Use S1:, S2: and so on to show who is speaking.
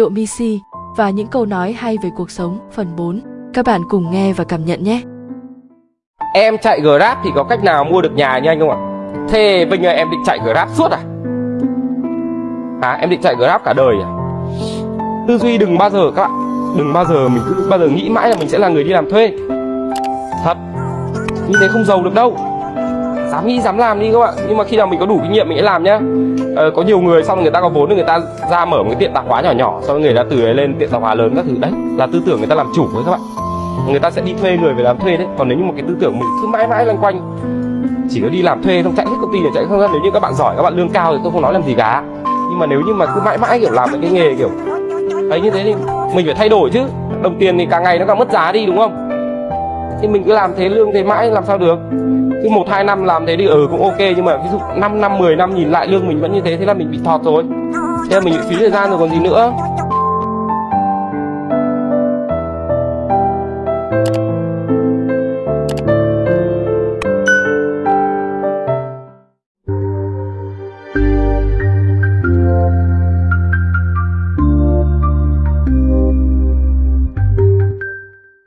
S1: Độ Misi và những câu nói hay về cuộc sống, phần 4. Các bạn cùng nghe và cảm nhận nhé.
S2: Em chạy Grab thì có cách nào mua được nhà như anh không ạ? Thế bây giờ em định chạy Grab suốt à? À em định chạy Grab cả đời à? Tư duy đừng bao giờ các bạn, Đừng bao giờ mình cứ, bao giờ nghĩ mãi là mình sẽ là người đi làm thuê Thật Như thế không giàu được đâu Dám nghĩ dám làm đi các bạn. Nhưng mà khi nào mình có đủ kinh nghiệm mình sẽ làm nhá. Ờ, Có nhiều người xong người ta có vốn thì người ta ra mở một cái tiệm tạp hóa nhỏ nhỏ Xong người ta từ ấy lên tiệm tạp hóa lớn các thứ. Đấy là tư tưởng người ta làm chủ với các bạn. Người ta sẽ đi thuê người về làm thuê đấy. Còn nếu như một cái tư tưởng mình cứ mãi mãi loanh quanh chỉ có đi làm thuê không chạy hết công ty để chạy không nếu như các bạn giỏi các bạn lương cao thì tôi không nói làm gì cả. Nhưng mà nếu như mà cứ mãi mãi kiểu làm cái nghề kiểu ấy như thế thì mình phải thay đổi chứ. Đồng tiền thì càng ngày nó càng mất giá đi đúng không? Thì mình cứ làm thế lương thế mãi làm sao được? cứ một, hai năm làm thế thì ừ cũng ok, nhưng mà ví dụ 5 năm 10 năm nhìn lại lương mình vẫn như thế thế là mình bị thọt rồi. Thế là mình bị phí thời gian rồi, còn gì nữa?